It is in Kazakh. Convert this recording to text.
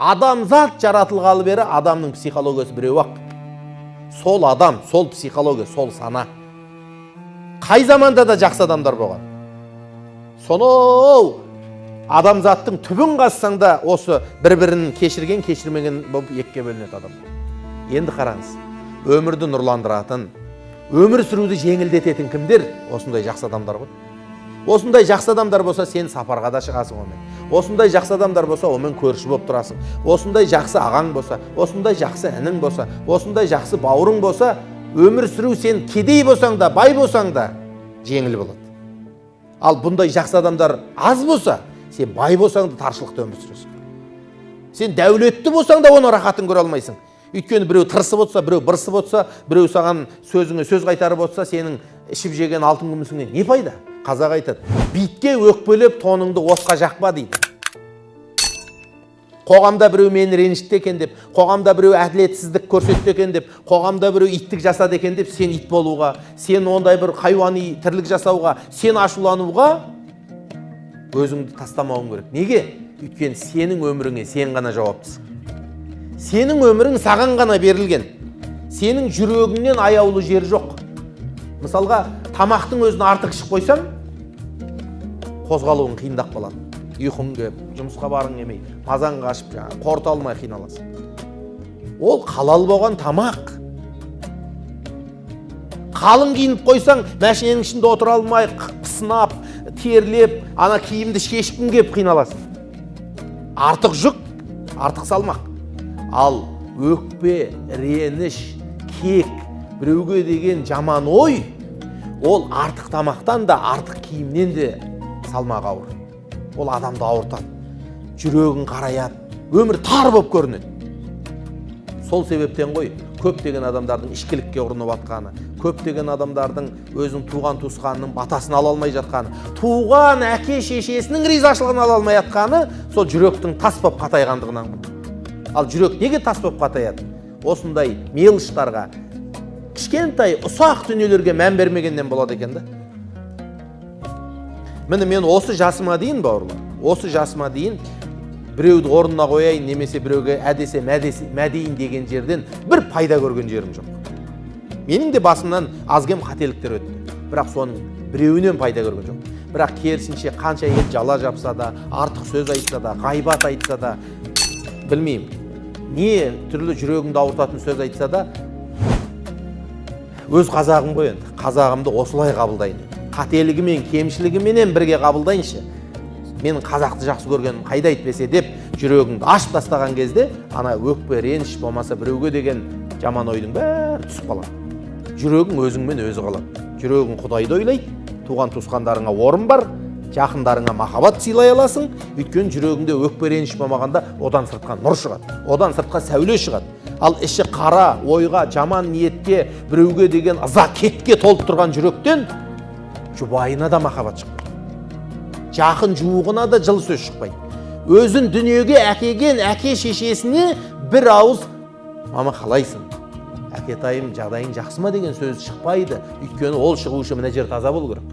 адамзат жаратылғалы бері адамның психологиясы біреу ақ. Сол адам сол психология сол сана. Қай заманда да жақсы адамдар болған? Сонау адамзаттың түбін қазсаң да осы бір бірін кешірген кешірмеген болып екіге бөлінеді адам. Енді қараңыз өмірді нұрландыратын өмір сүруді жеңілдететін кімдер? Осындай жақсы адамдар ғой. Осындай жақсы адамдар болса сен сапарға да шығасың онымен осындай жақсы адамдар болса онымен көрші болып тұрасың. Осындай жақсы ағаң болса осындай жақсы інің болса осындай жақсы бауырың болса өмір сүру сен кедей болсаң да бай болсаң да жеңіл болады. Ал бұндай жақсы адамдар аз болса сен бай болсаң да таршылықта өмір сүресің. Сен дәулетті болсаң да оның рахатын көре алмайсың. Өйткені біреу тырысып отырса біреу бырысып отырса біреу саған сөзіңе сөз қайтарып отырса сенің ішіп жеген алтын күмісіңнен не пайда? Қазақ айтады битке өкпелеп тоныңды отқа жақпа дейді. Қоғамда біреу мені ренжітті екен деп қоғамда біреу әділетсіздік көрсетті екен деп қоғамда біреу иттік жасады екен деп сен ит болуға сен ондай бір хайуани тірлік жасауға сен ашулануға өзіңді тастамауың керек. Неге? Өйткені сенің өміріңе сен ғана жауаптысың. Сенің өмірің саған ғана берілген. Сенің жүрегіңнен аяулы жер жоқ. Мысалға тамақтың өзін артық ішіп қойсаң қозғалуың қиындап қалады ұйқың келіп жұмысқа барғың келмей мазаң қашып жаңағы қорыта алмай қиналасың. Ол халал болған тамақ. Қалың киініп қойсаң мәшиненің ішінде отыра алмай пысынап терлеп ана киімді шешкің келіп қиналасың. Артық жүк артық салмақ. Ал өкпе реніш кек біреуге деген жаман ой ол артық тамақтан да артық киімнен де салмағы ауыр. Ол адамды ауыртады. Жүрегін қараяды өмір тар болып көрінеді. Сол себептен ғой көптеген адамдардың ішкілікке ұрынып жатқаны көптеген адамдардың өзінің туған туысқанының батасын ала алмай жатқаны туған әке шешесінің ризашылығын ала алмай жатқаны сол жүректің тас болып қатайғандығынан ал жүрек неге тас болып қатаяды? Осындай мелочтарға кішкентай ұсақ дүниелерге мән бермегеннен болады екен да. Міне мен осы жасыма дейін бауырлар осы жасыма дейін біреуді орнына қояйын немесе біреуге әдесе мәдейін деген жерден бір пайда көрген жерім жоқ. Менің де басымнан аз кем қателіктер өтті. Бірақ соның біреуінен пайда көрген жоқ. Бірақ керісінше қанша ел жала жапса да артық сөз айтса да ғайбат айтса да білмеймін. Не түрлі жүрегіңді ауыртатын сөз айтса да өз қазағым ғой енді. Қазағымды осылай қабылдайын. Қателігімен кемшілігіменен бірге қабылдайыншы. Менің қазақты жақсы көргенім қайда әйтпесе деп жүрегіңді ашып тастаған кезде ана өкпе реніш болмаса біреуге деген жаман ойдың бәрі түсіп қалады. Жүрегің өзіңмен өзі қалады. Жүрегің құдайды ойлайды туған туысқандарыңа орын бар жақындарыңа махаббат сыйлай аласың. Өйткені жүрегіңде өкпе реніш болмағанда одан сыртқа нұр шығады одан сыртқа сәуле шығады. Ал іші қара ойға жаман ниетке біреуге деген ыза кетке толып тұрған жүректен жұбайына да махаббат шықпайды жақын жуығына да жылы сөз шықпайды. Өзін дүниеге әкелген әке шешесіне бір ауыз мама қалайсың? Әкетайым жағдайың жақсы ма? деген сөз шықпайды. Өйткені ол шығу үшін мына жер таза болу керек.